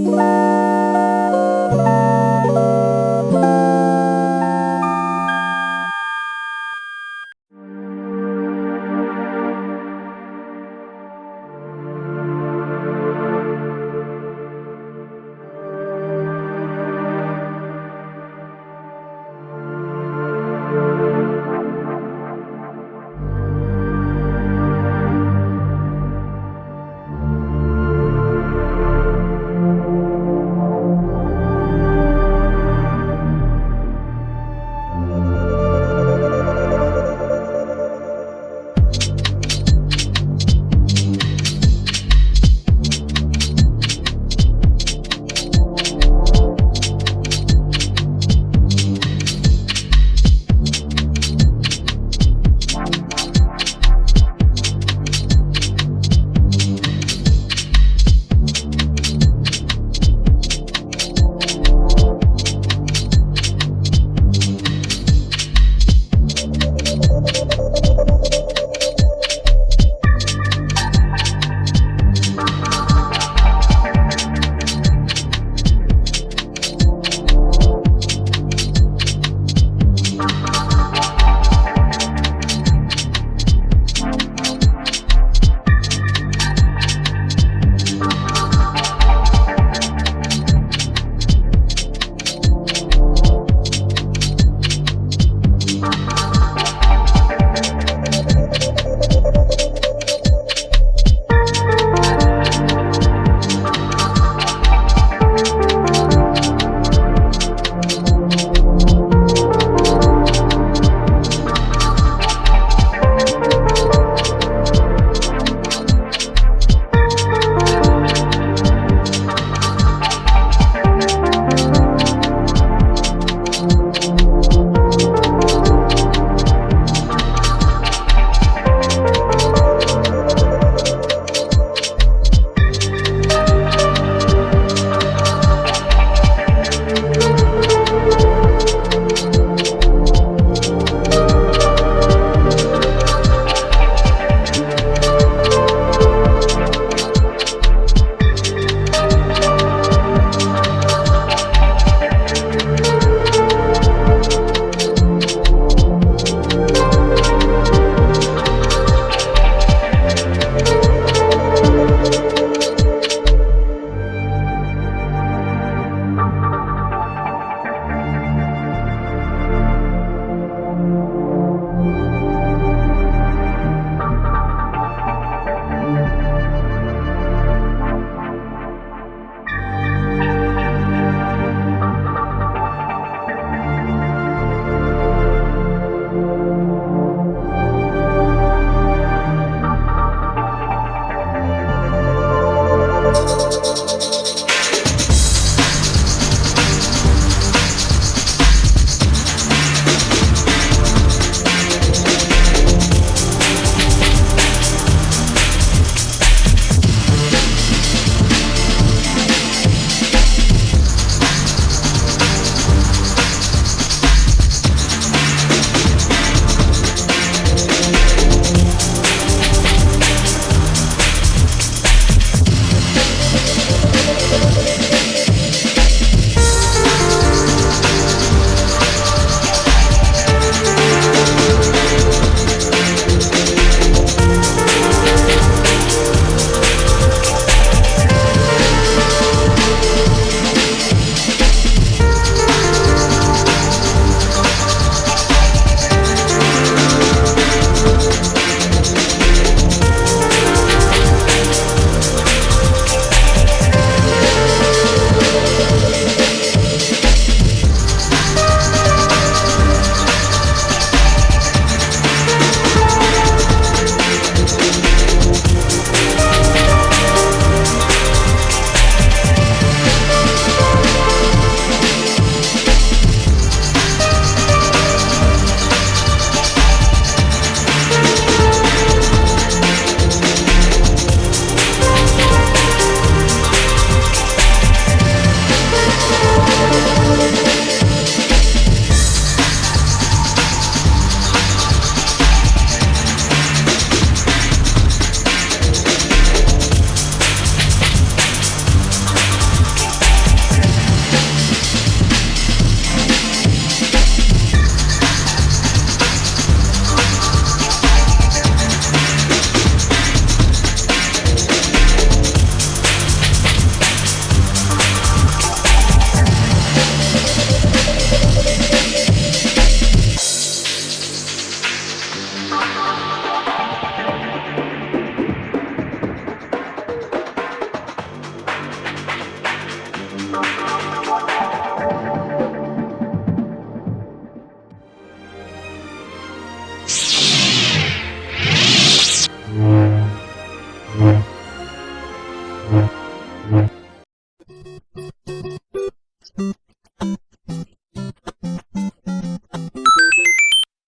you